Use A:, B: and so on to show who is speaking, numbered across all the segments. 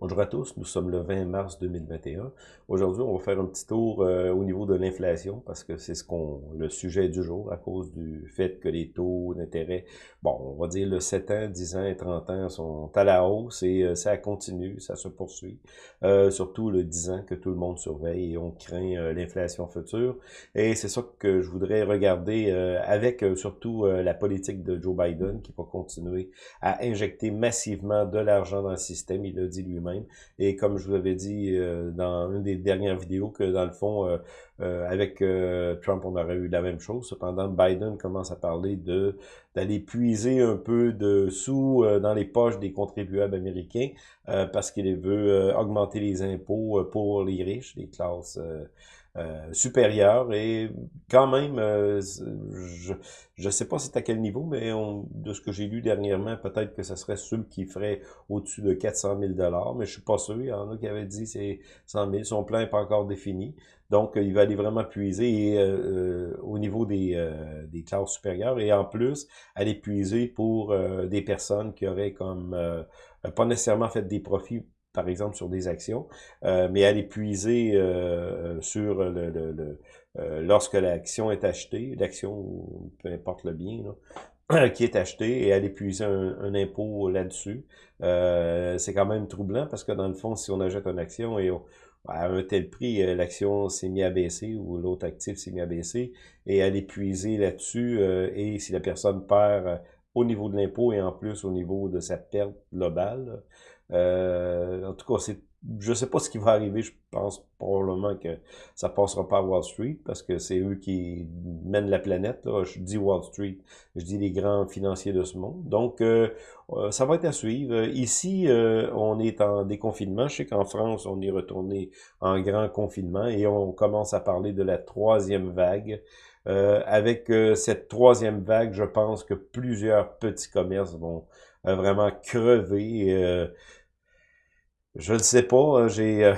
A: Bonjour à tous, nous sommes le 20 mars 2021. Aujourd'hui, on va faire un petit tour euh, au niveau de l'inflation parce que c'est ce qu'on le sujet du jour à cause du fait que les taux d'intérêt, bon, on va dire le 7 ans, 10 ans et 30 ans sont à la hausse et euh, ça continue, ça se poursuit. Euh, surtout le 10 ans que tout le monde surveille et on craint l'inflation future. Et c'est ça que je voudrais regarder avec surtout la politique de Joe Biden qui va continuer à injecter massivement de l'argent dans le système. Il l'a dit lui-même et comme je vous avais dit euh, dans une des dernières vidéos, que dans le fond, euh, euh, avec Trump, on aurait eu la même chose. Cependant, Biden commence à parler d'aller puiser un peu de sous dans les poches des contribuables américains parce qu'il veut augmenter les impôts pour les riches, les classes euh, supérieur et quand même, euh, je ne sais pas c'est à quel niveau, mais de ce que j'ai lu dernièrement, peut-être que ce serait ceux qui ferait au-dessus de 400 000 mais je suis pas sûr. Il y en a qui avaient dit c'est 100 000. Son plan n'est pas encore défini. Donc, il va aller vraiment puiser euh, au niveau des, des classes supérieures et en plus, aller puiser pour des personnes qui auraient comme pas nécessairement fait des profits par exemple, sur des actions, euh, mais aller puiser euh, sur le, le, euh, lorsque l'action est achetée, l'action, peu importe le bien, qui est acheté et aller puiser un, impôt là-dessus. c'est quand même troublant parce que dans le fond, si on achète une action et à un tel prix, l'action s'est mise à baisser ou l'autre actif s'est mis à baisser et aller puiser là-dessus et si la personne perd au niveau de l'impôt et en plus au niveau de sa perte globale, euh, en tout cas, c'est je sais pas ce qui va arriver. Je pense probablement que ça passera pas à Wall Street parce que c'est eux qui mènent la planète. Je dis Wall Street, je dis les grands financiers de ce monde. Donc, euh, euh, ça va être à suivre. Ici, on est en déconfinement. Je sais qu'en France, on est retourné en grand confinement et on commence à parler de la troisième vague. avec cette troisième vague, je pense que plusieurs petits commerces vont vraiment crever. Je ne sais pas. Euh, j'ai euh,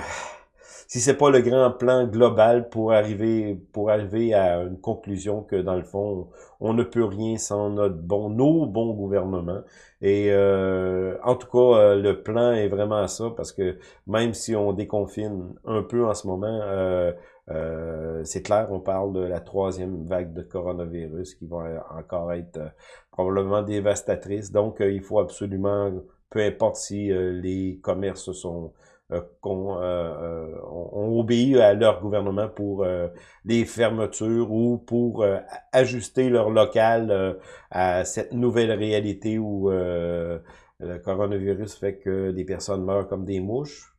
A: si c'est pas le grand plan global pour arriver pour arriver à une conclusion que dans le fond on ne peut rien sans notre bon nos bons gouvernements et euh, en tout cas le plan est vraiment ça parce que même si on déconfine un peu en ce moment c'est clair on parle de la troisième vague de coronavirus qui va encore être probablement dévastatrice donc il faut absolument peu importe si euh, les commerces sont euh, euh, ont obéi à leur gouvernement pour les fermetures ou pour ajuster leur local à cette nouvelle réalité où le coronavirus fait que des personnes meurent comme des mouches.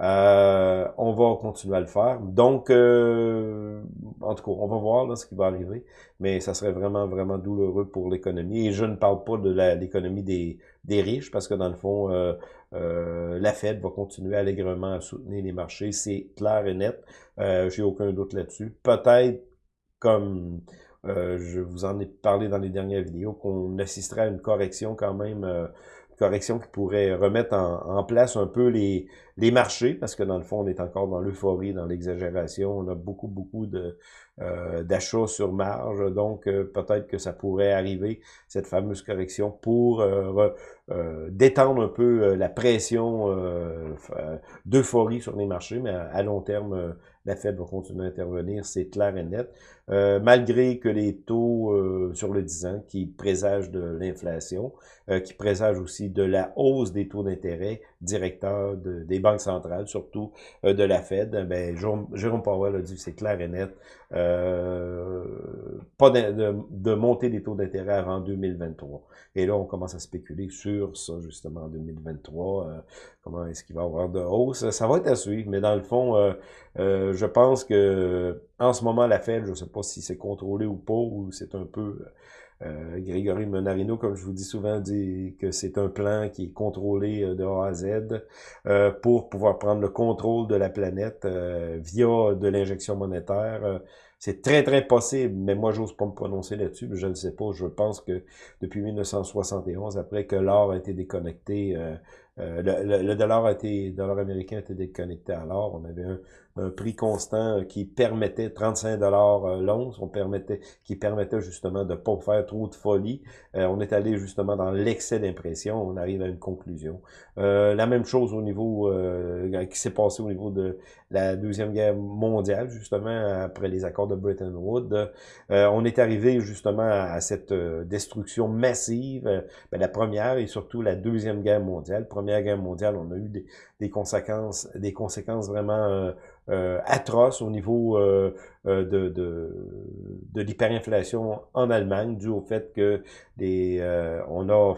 A: Euh, on va continuer à le faire. Donc, euh, en tout cas, on va voir ce qui va arriver, mais ça serait vraiment, vraiment douloureux pour l'économie. Et je ne parle pas de l'économie des, riches, parce que dans le fond, euh, la Fed va continuer allègrement à soutenir les marchés. C'est clair et net. J'ai aucun doute là-dessus. Peut-être comme je vous en ai parlé dans les dernières vidéos, qu'on assisterait à une correction quand même correction qui pourrait remettre en, place un peu les, les marchés, parce que dans le fond, on est encore dans l'euphorie, dans l'exagération. On a beaucoup, beaucoup de euh, d'achats sur marge, donc euh, peut-être que ça pourrait arriver, cette fameuse correction, pour euh, détendre un peu la pression d'euphorie sur les marchés, mais à long terme, la Fed va continuer à intervenir, c'est clair et net. Euh, malgré que les taux euh, sur le 10 ans qui présagent de l'inflation, euh, qui présagent aussi de la hausse des taux d'intérêt directeurs des banques centrales, surtout de la Fed, ben, Jérôme, Powell a dit c'est clair et net, pas de, de, montée des taux d'intérêt avant 2023. Et là, on commence à spéculer sur ça, justement, en 2023. comment est-ce qu'il va y avoir de hausse? Ça va être à suivre, mais dans le fond, je pense que en ce moment, la Fed, je ne sais pas si c'est contrôlé ou pas, ou c'est un peu... Euh, Grégory Monarino, comme je vous dis souvent, dit que c'est un plan qui est contrôlé euh, de A à Z euh, pour pouvoir prendre le contrôle de la planète euh, via de l'injection monétaire. c'est très, très possible, mais moi, j'ose pas me prononcer là-dessus, mais je ne sais pas. Je pense que depuis 1971, après que l'or a été déconnecté le, le, dollar a été, dollar américain été déconnecté à l'or. On avait un, un prix constant qui permettait 35 dollars euh, l'once, on permettait, qui permettait justement de pas faire trop de folie. Euh, on est allé justement dans l'excès d'impression, on arrive à une conclusion. Euh, la même chose au niveau qui s'est passé au niveau de la deuxième guerre mondiale, justement après les accords de Bretton Woods. on est arrivé justement à, cette destruction massive, ben, la première et surtout la deuxième guerre mondiale. Guerre mondiale, on a eu des, conséquences, des conséquences vraiment euh, atroce au niveau euh, euh, de, de, l'hyperinflation en Allemagne, dû au fait que des, on a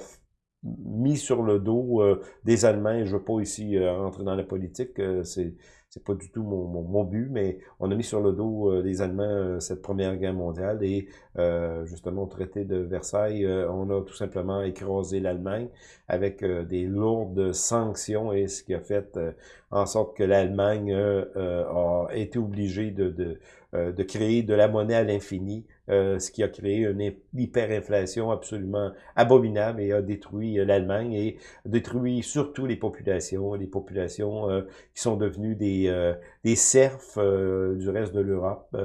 A: mis sur le dos des Allemands, je veux pas ici rentrer dans la politique, c'est c'est pas du tout mon, mon, but, mais on a mis sur le dos euh, des Allemands euh, cette première guerre mondiale et euh, justement au traité de Versailles, on a tout simplement écrasé l'Allemagne avec des lourdes sanctions et ce qui a fait en sorte que l'Allemagne a été obligée de, de, de créer de la monnaie à l'infini euh, ce qui a créé une hyperinflation absolument abominable et a détruit euh, l'Allemagne et détruit surtout les populations, les populations euh, qui sont devenues des, des serfs du reste de l'Europe.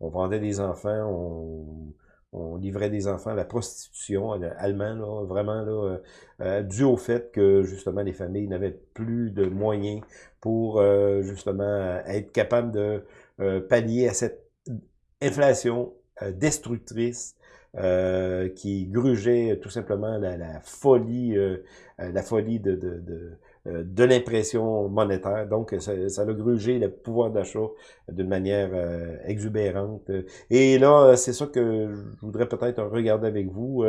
A: on vendait des enfants, on, on livrait des enfants à la prostitution allemande, là, vraiment là, dû au fait que justement les familles n'avaient plus de moyens pour justement être capables de pallier à cette inflation euh, destructrice euh, qui grugeait tout simplement la, la folie, euh, la folie de, de, de de l'impression monétaire. Donc, ça, ça, a grugé le pouvoir d'achat d'une manière exubérante. Et là, c'est ça que je voudrais peut-être regarder avec vous.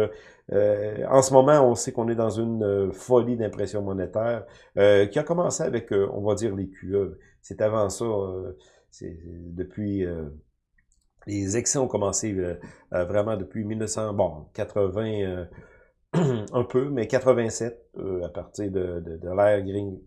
A: en ce moment, on sait qu'on est dans une folie d'impression monétaire qui a commencé avec, on va dire, les QE. C'est avant ça, depuis les excès ont commencé euh, euh, vraiment depuis 1900, bon, 80 euh, un peu, mais 87 à partir de, de, de l'ère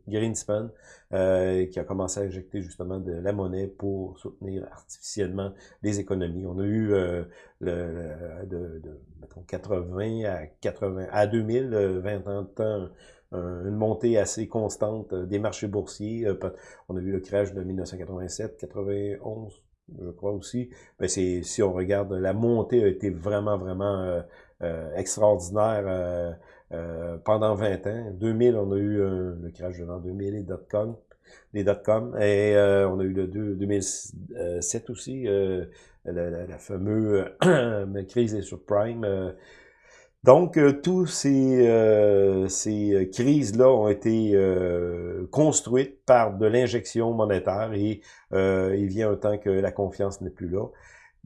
A: Greenspan qui a commencé à injecter justement de la monnaie pour soutenir artificiellement les économies. On a eu le, de, de mettons, 80 à 80 à 2000, 20 ans de temps une montée assez constante des marchés boursiers. On a vu le crash de 1987, 91, je crois aussi, ben c'est si on regarde, la montée a été vraiment, vraiment euh, euh, extraordinaire euh, pendant 20 ans. 2000, on a eu le crash de l'an 2000 et dot-com, les dot-com, et on a eu le 2007 aussi, la, la, fameuse crise des subprimes, donc, euh, tous ces, euh, ces euh, crises-là ont été construites par de l'injection monétaire et il vient un temps que la confiance n'est plus là.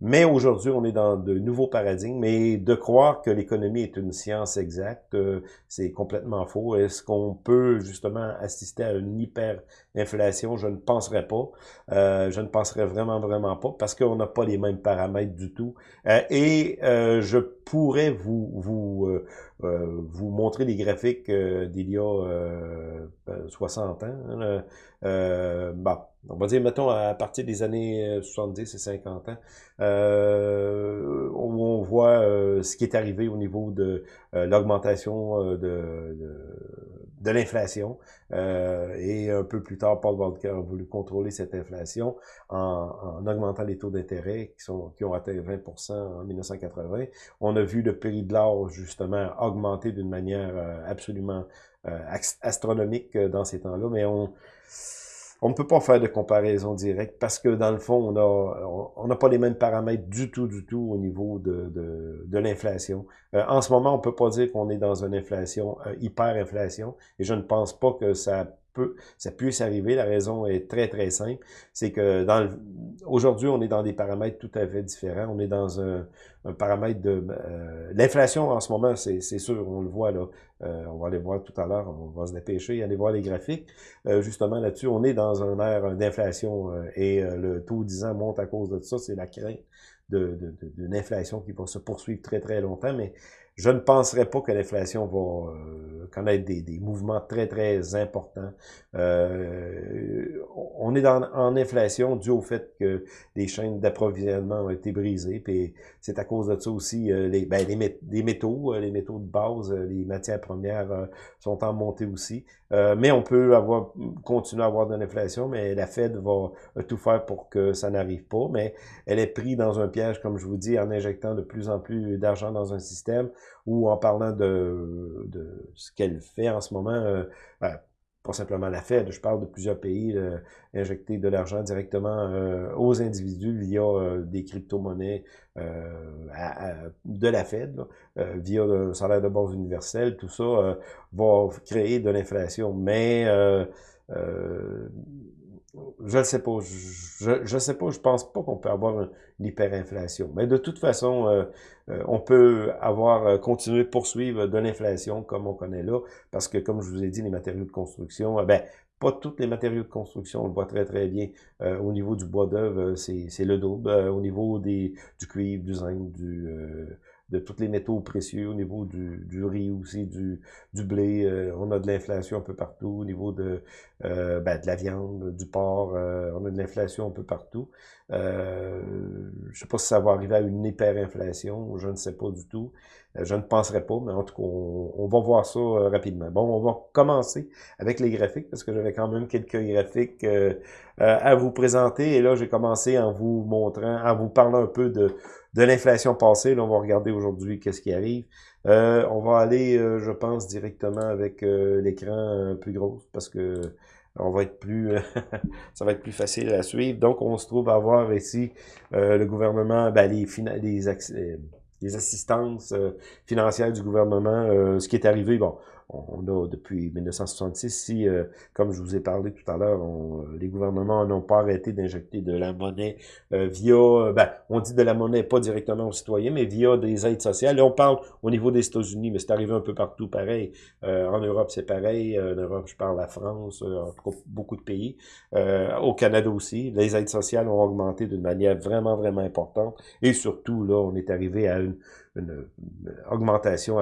A: Mais aujourd'hui, on est dans de nouveaux paradigmes, mais de croire que l'économie est une science exacte, euh, c'est complètement faux. Est-ce qu'on peut justement assister à une hyperinflation? Je ne penserais pas. Euh, je ne penserais vraiment, vraiment pas, parce qu'on n'a pas les mêmes paramètres du tout. Euh, et je pourrais vous, vous, vous montrer des graphiques d'il y a 60 ans. Hein, euh, bah, on va dire, mettons, à partir des années 70 et 50 ans, euh, où on voit euh, ce qui est arrivé au niveau de euh, l'augmentation de, l'inflation. et un peu plus tard, Paul Volcker a voulu contrôler cette inflation en, en augmentant les taux d'intérêt qui ont atteint 20% en 1980. On a vu le prix de l'or, justement, augmenter d'une manière absolument astronomique dans ces temps-là, mais on on ne peut pas faire de comparaison directe parce que dans le fond, on a on n'a pas les mêmes paramètres du tout, du tout au niveau de, de, l'inflation. Euh, en ce moment, on peut pas dire qu'on est dans une inflation, euh, hyperinflation, et je ne pense pas que ça peut, ça puisse arriver. La raison est très, très simple. C'est que dans aujourd'hui, on est dans des paramètres tout à fait différents. On est dans un, un paramètre de... Euh, l'inflation en ce moment, c'est sûr, on le voit là. Euh, on va aller voir tout à l'heure, on va se dépêcher, aller voir les graphiques. Euh, justement là-dessus, on est dans un air d'inflation et le taux 10 ans monte à cause de ça. C'est la crainte d'une de, de, inflation qui va se poursuivre très, très longtemps. Mais je ne penserais pas que l'inflation va euh, connaître des, des, mouvements très, très importants. Euh, on est dans, en inflation dû au fait que les chaînes d'approvisionnement ont été brisées, puis c'est à cause de ça aussi, euh, les, ben, les, métaux, les métaux de base, les matières premières sont en montée aussi. mais on peut avoir continuer à avoir de l'inflation, mais la Fed va tout faire pour que ça n'arrive pas, mais elle est prise dans un piège, comme je vous dis, en injectant de plus en plus d'argent dans un système ou en parlant de, de ce qu'elle fait en ce moment, euh, ben, pas simplement la Fed, je parle de plusieurs pays euh, injecter de l'argent directement euh, aux individus via des crypto-monnaies de la Fed, via un salaire de base universel, tout ça va créer de l'inflation. Mais je ne sais pas. Je ne sais pas. Je pense pas qu'on peut avoir une hyperinflation. Mais de toute façon, euh, euh, on peut avoir euh, continué de poursuivre de l'inflation comme on connaît là, parce que comme je vous ai dit, les matériaux de construction, ben pas tous les matériaux de construction, on le voit très très bien. au niveau du bois d'œuvre, c'est le double. au niveau des du cuivre, du zinc, du de tous les métaux précieux, au niveau du, du riz aussi, du, du blé. Euh, on a de l'inflation un peu partout, au niveau de, euh, ben, de la viande, du porc. Euh, on a de l'inflation un peu partout. Je sais pas si ça va arriver à une hyperinflation, je ne sais pas du tout. Je ne penserai pas, mais en tout cas, on, on va voir ça rapidement. Bon, on va commencer avec les graphiques, parce que j'avais quand même quelques graphiques à vous présenter. Et là, j'ai commencé en vous montrant, en vous parlant un peu de de l'inflation passée. Là, on va regarder aujourd'hui qu'est-ce qui arrive. Euh, on va aller, euh, je pense, directement avec euh, l'écran plus gros parce que on va être plus, ça va être plus facile à suivre. Donc, on se trouve à voir ici le gouvernement, ben, les, les, les assistances financières du gouvernement, ce qui est arrivé. Bon, on a depuis 1966, si, euh, comme je vous ai parlé tout à l'heure, euh, les gouvernements n'ont pas arrêté d'injecter de la monnaie euh, via, ben, on dit de la monnaie pas directement aux citoyens, mais via des aides sociales. On parle au niveau des États-Unis, mais c'est arrivé un peu partout pareil. en Europe, c'est pareil. En Europe, je parle la France, en tout cas, beaucoup de pays. au Canada aussi, les aides sociales ont augmenté d'une manière vraiment, vraiment importante. Et surtout, là, on est arrivé à une une, augmentation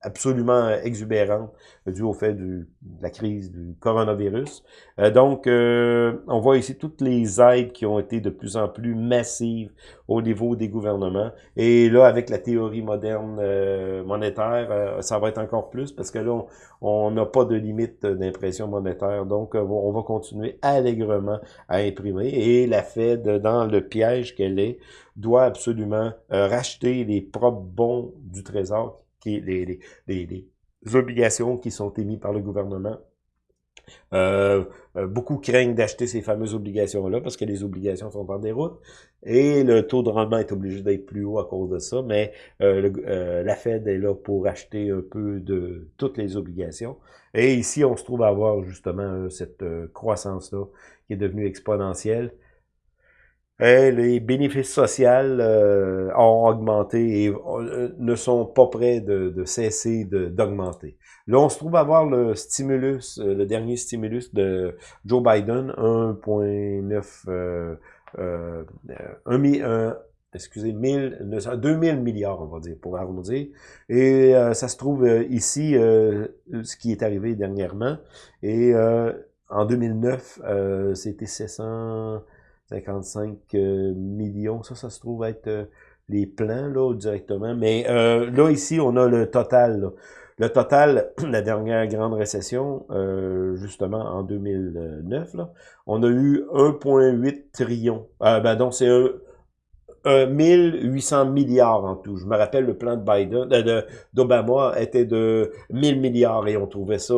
A: absolument exubérante due au fait du, de la crise du coronavirus. Euh, donc, euh, on voit ici toutes les aides qui ont été de plus en plus massives au niveau des gouvernements. Et là, avec la théorie moderne euh, monétaire, ça va être encore plus parce que là, on n'a pas de limite d'impression monétaire. Donc, on va continuer allègrement à imprimer. Et la Fed, dans le piège qu'elle est, doit absolument racheter les propres bons du Trésor, qui les, les, obligations qui sont émises par le gouvernement. Euh, euh, beaucoup craignent d'acheter ces fameuses obligations-là parce que les obligations sont en déroute et le taux de rendement est obligé d'être plus haut à cause de ça, mais euh, la Fed est là pour acheter un peu de toutes les obligations. Et ici, on se trouve à avoir justement cette croissance-là qui est devenue exponentielle les bénéfices sociaux euh, ont augmenté et euh, ne sont pas prêts de, cesser d'augmenter. Là, on se trouve à voir le stimulus, euh, le dernier stimulus de Joe Biden, 1,9 euh, euh, excusez, 2000 milliards, on va dire, pour arrondir. Et ça se trouve ici, ce qui est arrivé dernièrement. Et en 2009, c'était 700... 55 euh, millions. Ça, ça se trouve être euh, les plans là directement. Mais euh, là, ici, on a le total. Le total, la dernière grande récession, justement en 2009, là, on a eu 1,8 trillion. ben donc, c'est un, 1800 milliards en tout. Je me rappelle le plan de Biden, d'Obama était de 1000 milliards et on trouvait ça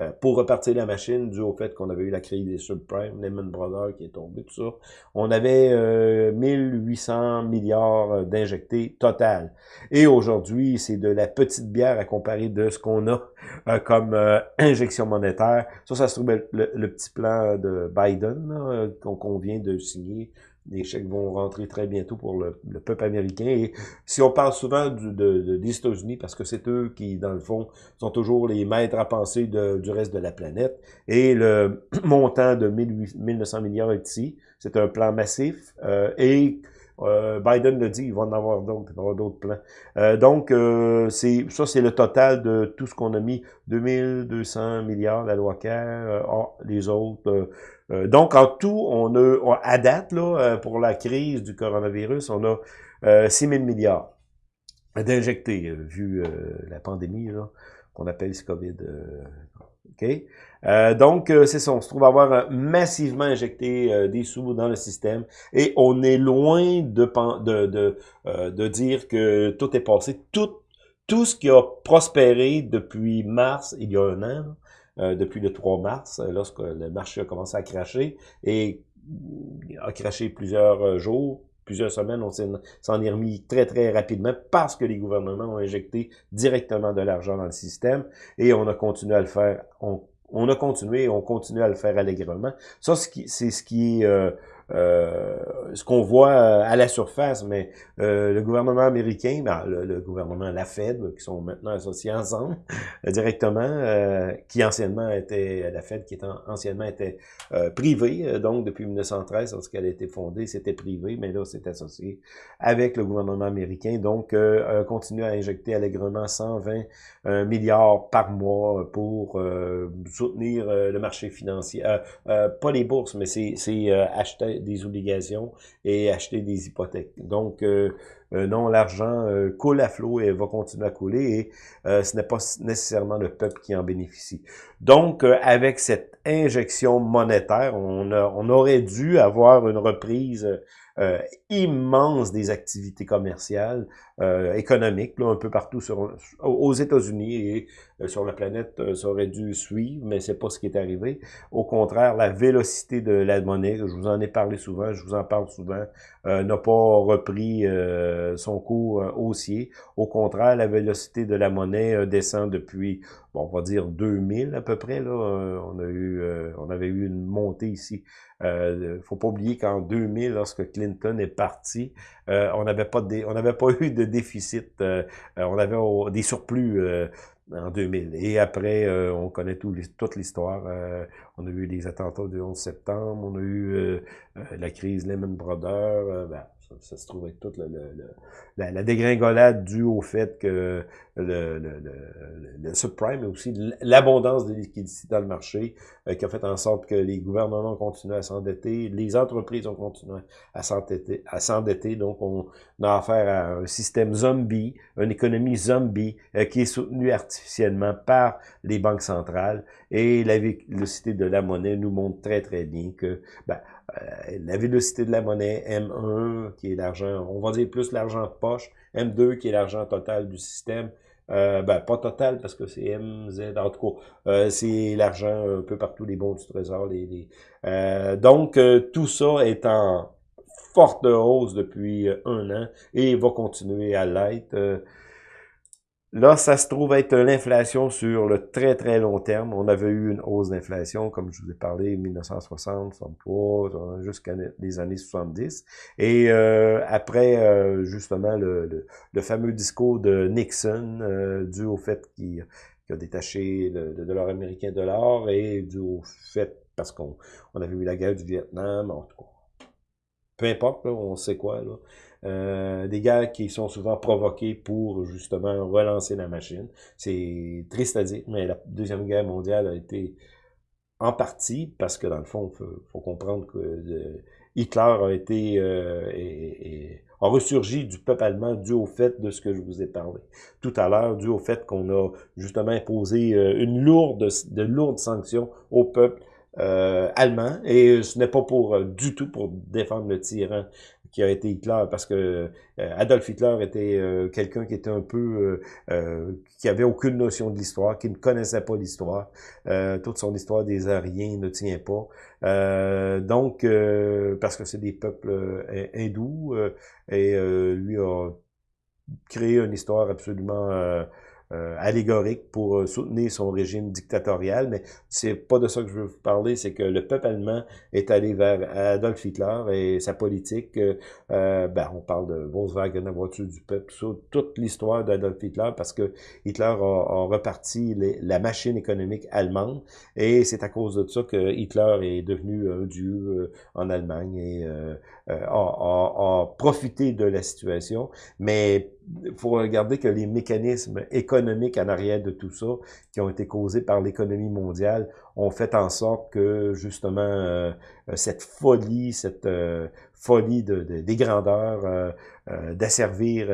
A: euh, pour repartir la machine, dû au fait qu'on avait eu la crise des subprimes, Lehman Brothers qui est tombé, tout ça. On avait euh, 1800 milliards euh, d'injectés total. Et aujourd'hui, c'est de la petite bière à comparer de ce qu'on a euh, comme injection monétaire. Ça, ça se trouve le, le petit plan de Biden qu'on vient de signer les chèques vont rentrer très bientôt pour le, peuple américain. Et si on parle souvent du, de, des États-Unis, parce que c'est eux qui, dans le fond, sont toujours les maîtres à penser du reste de la planète, et le montant de 1900 milliards ici, c'est un plan massif, euh, et Biden le dit, il va en avoir d'autres, il va avoir d'autres plans. donc, c'est ça, c'est le total de tout ce qu'on a mis, 2200 milliards, la loi CARE, les autres. donc, en tout, on a, à date, là, pour la crise du coronavirus, on a 6 000 milliards d'injectés, vu la pandémie, qu'on appelle ce COVID. Euh? Euh, donc, euh, c'est ça, on se trouve avoir massivement injecté des sous dans le système et on est loin de, de, de, de dire que tout est passé. Tout, tout ce qui a prospéré depuis mars, il y a un an, depuis le 3 mars, lorsque le marché a commencé à cracher et a craché plusieurs jours, plusieurs semaines, on s'en est remis très, très rapidement parce que les gouvernements ont injecté directement de l'argent dans le système et on a continué à le faire. On, a continué et on continue à le faire allègrement. Ça, c'est ce qui est... Euh, euh, ce qu'on voit euh, à la surface, mais euh, le gouvernement américain, ben, le, gouvernement, la Fed, qui sont maintenant associés ensemble directement, qui anciennement était, la Fed qui était anciennement était privée, donc depuis 1913, lorsqu'elle a été fondée, c'était privé, mais là, c'est associé avec le gouvernement américain, donc continue à injecter allègrement 120 milliards par mois pour soutenir le marché financier, pas les bourses, mais c'est acheter des obligations et acheter des hypothèques. Donc, euh, euh, non, l'argent euh, coule à flot et va continuer à couler et ce n'est pas nécessairement le peuple qui en bénéficie. Donc, avec cette injection monétaire, on, on aurait dû avoir une reprise immense des activités commerciales, économiques, là, un peu partout sur, aux États-Unis et euh, sur la planète, euh, ça aurait dû suivre, mais c'est pas ce qui est arrivé. Au contraire, la vélocité de la monnaie, je vous en ai parlé souvent, je vous en parle souvent, euh, n'a pas repris son cours haussier. Au contraire, la vélocité de la monnaie descend depuis, bon, on va dire 2000 à peu près. Là, on a eu, on avait eu une montée ici. Euh, faut pas oublier qu'en 2000, lorsque est parti, on n'avait pas on n'avait pas eu de déficit, on avait des surplus en 2000. Et après, euh, on connaît tout, toute l'histoire. Euh, on a eu les attentats du 11 septembre, on a eu euh, la crise Lehman Brothers. Ben, ça, se trouve être toute la, la, dégringolade due au fait que le, subprime, mais aussi l'abondance de liquidités dans le marché, euh, qui a fait en sorte que les gouvernements ont continué à s'endetter, les entreprises ont continué à s'endetter, à s'endetter, donc on a affaire à un système zombie, une économie zombie, euh, qui est soutenue artificiellement par les banques centrales, et la vélocité de la monnaie nous montre très très bien que ben, euh, la vélocité de la monnaie, M1, qui est l'argent, on va dire plus l'argent de poche, M2, qui est l'argent total du système, euh, ben, pas total, parce que c'est MZ, en tout cas, euh, c'est l'argent un peu partout, les bons du trésor. Les, euh, donc, tout ça est en forte hausse depuis un an et va continuer à l'être. Là, ça se trouve être l'inflation sur le très, très long terme. On avait eu une hausse d'inflation, comme je vous ai parlé, 1960, 63, jusqu'à les années 70. Et euh, après, euh, justement, le, fameux discours de Nixon, euh, dû au fait qu'il a détaché le, dollar américain de l'or et dû au fait, parce qu'on on avait eu la guerre du Vietnam, en tout cas, peu importe, on sait quoi, là. Euh, des guerres qui sont souvent provoquées pour justement relancer la machine. C'est triste à dire, mais la Deuxième Guerre mondiale a été en partie, parce que dans le fond, il faut, comprendre que euh, Hitler a été euh, et, a ressurgi du peuple allemand dû au fait de ce que je vous ai parlé tout à l'heure, dû au fait qu'on a justement imposé une lourde, de lourdes sanctions au peuple allemand, et ce n'est pas pour du tout pour défendre le tyran qui a été Hitler, parce que euh, Adolf Hitler était euh, quelqu'un qui était un peu, euh, qui avait aucune notion de l'histoire, qui ne connaissait pas l'histoire. toute son histoire des Aryens ne tient pas. donc, parce que c'est des peuples hindous, et lui a créé une histoire absolument euh, allégorique pour euh, soutenir son régime dictatorial, mais c'est pas de ça que je veux vous parler, c'est que le peuple allemand est allé vers Adolf Hitler et sa politique, euh, ben, on parle de Volkswagen, la voiture du peuple, toute l'histoire d'Adolf Hitler, parce que Hitler a, reparti la machine économique allemande, et c'est à cause de ça que Hitler est devenu un dieu en Allemagne et a, a profité de la situation, mais il faut regarder que les mécanismes économiques en arrière de tout ça, qui ont été causés par l'économie mondiale, ont fait en sorte que justement euh, cette folie, cette euh, folie de, des grandeurs, euh, d'asservir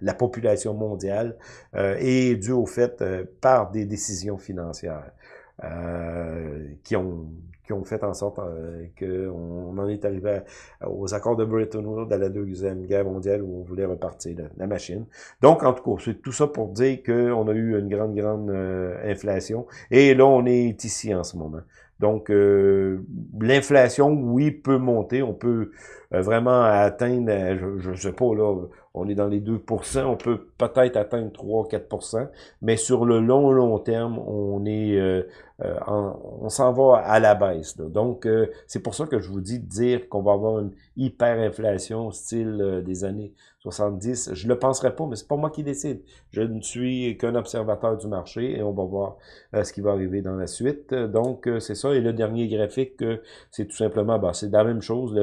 A: la, population mondiale, est due au fait par des décisions financières. qui ont qui ont fait en sorte euh, qu'on en est arrivé aux accords de Bretton Woods à la Deuxième Guerre mondiale où on voulait repartir la, machine. Donc, en tout cas, c'est tout ça pour dire qu'on a eu une grande, grande euh, inflation. Et là, on est ici en ce moment. Donc, euh, l'inflation, oui, peut monter. On peut euh, vraiment atteindre, je ne sais pas, là, on est dans les 2% on peut peut-être atteindre 3-4% mais sur le long, long terme, on est euh, on s'en va à la baisse. Donc, euh, c'est pour ça que je vous dis de dire qu'on va avoir une hyperinflation style euh, des années 70. Je le penserais pas, mais c'est pas moi qui décide. Je ne suis qu'un observateur du marché et on va voir ce qui va arriver dans la suite. Donc, c'est ça. Et le dernier graphique, c'est tout simplement, bah, c'est la même chose.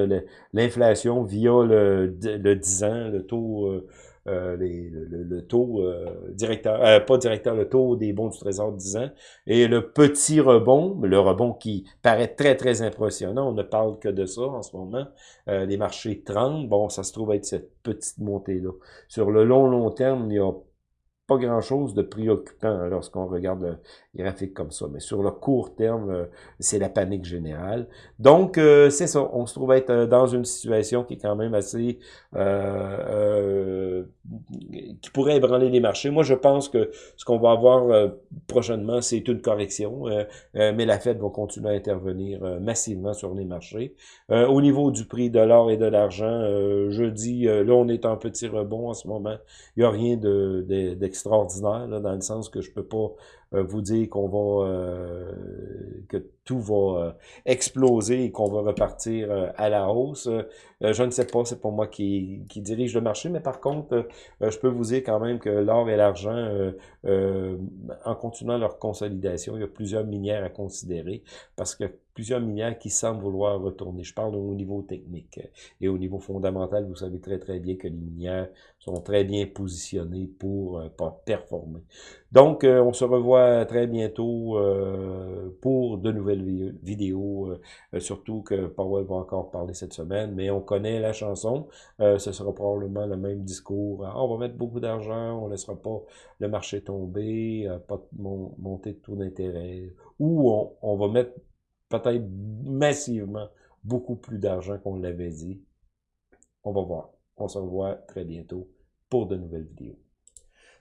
A: L'inflation via le, le 10 ans, le taux euh, le, taux euh, directeur, euh, pas directeur, le taux des bons du Trésor de 10 ans, et le petit rebond, le rebond qui paraît très, très impressionnant, on ne parle que de ça en ce moment, les marchés 30, bon, ça se trouve être cette petite montée-là. Sur le long, long terme, il y a pas grand-chose de préoccupant lorsqu'on regarde le graphique comme ça. Mais sur le court terme, euh, c'est la panique générale. Donc, euh, c'est ça. On se trouve être euh, dans une situation qui est quand même assez... qui pourrait ébranler les marchés. Moi, je pense que ce qu'on va avoir prochainement, c'est une correction. mais la Fed va continuer à intervenir massivement sur les marchés. au niveau du prix de l'or et de l'argent, je dis, là, on est en petit rebond en ce moment. Il n'y a rien de, de extraordinaire, là, dans le sens que je peux pas vous dire qu'on va euh, que tout va euh, exploser et qu'on va repartir à la hausse. je ne sais pas, c'est pas moi qui, qui dirige le marché, mais par contre, je peux vous dire quand même que l'or et l'argent, en continuant leur consolidation, il y a plusieurs minières à considérer parce que plusieurs minières qui semblent vouloir retourner. Je parle au niveau technique et au niveau fondamental, vous savez très très bien que les minières sont très bien positionnées pour euh, performer. Donc, euh, on se revoit très bientôt euh, pour de nouvelles vidéos, surtout que Powell va encore parler cette semaine, mais on connaît la chanson, ce sera probablement le même discours. Ah, on va mettre beaucoup d'argent, on ne laissera pas le marché tomber, pas de montée de taux d'intérêt, ou on va mettre peut-être massivement beaucoup plus d'argent qu'on l'avait dit. On va voir. On se revoit très bientôt pour de nouvelles vidéos.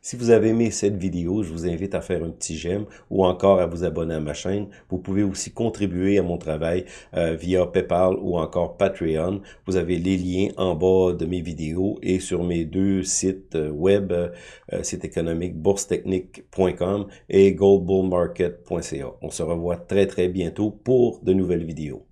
A: Si vous avez aimé cette vidéo, je vous invite à faire un petit j'aime ou encore à vous abonner à ma chaîne. Vous pouvez aussi contribuer à mon travail euh, via PayPal ou encore Patreon. Vous avez les liens en bas de mes vidéos et sur mes deux sites euh, web, euh, site économique boursetechnique.com et goldbullmarket.ca. On se revoit très très bientôt pour de nouvelles vidéos.